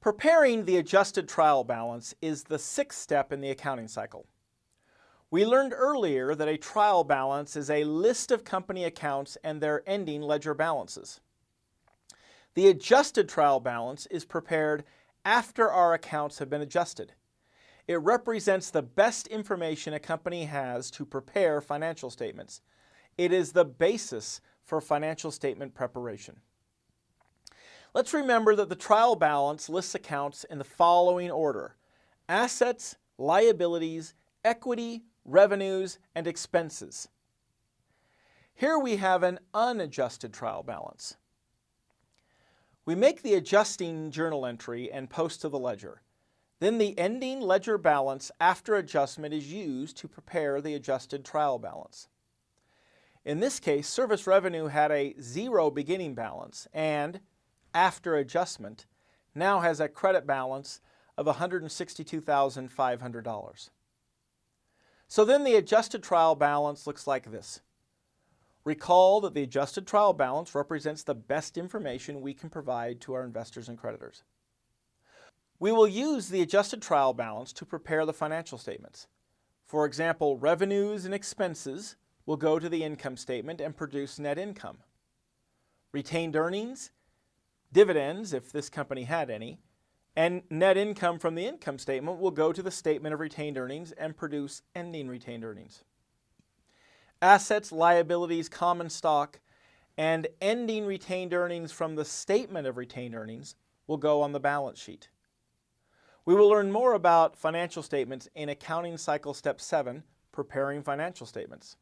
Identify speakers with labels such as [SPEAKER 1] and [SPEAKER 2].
[SPEAKER 1] Preparing the adjusted trial balance is the sixth step in the accounting cycle. We learned earlier that a trial balance is a list of company accounts and their ending ledger balances. The adjusted trial balance is prepared after our accounts have been adjusted. It represents the best information a company has to prepare financial statements. It is the basis for financial statement preparation. Let's remember that the trial balance lists accounts in the following order. Assets, liabilities, equity, revenues, and expenses. Here we have an unadjusted trial balance. We make the adjusting journal entry and post to the ledger. Then the ending ledger balance after adjustment is used to prepare the adjusted trial balance. In this case, service revenue had a zero beginning balance and, after adjustment, now has a credit balance of $162,500. So then the adjusted trial balance looks like this. Recall that the adjusted trial balance represents the best information we can provide to our investors and creditors. We will use the adjusted trial balance to prepare the financial statements. For example, revenues and expenses will go to the income statement and produce net income. Retained earnings, dividends, if this company had any, and net income from the income statement will go to the statement of retained earnings and produce ending retained earnings. Assets, liabilities, common stock, and ending retained earnings from the statement of retained earnings will go on the balance sheet. We will learn more about financial statements in Accounting Cycle Step 7, Preparing Financial Statements.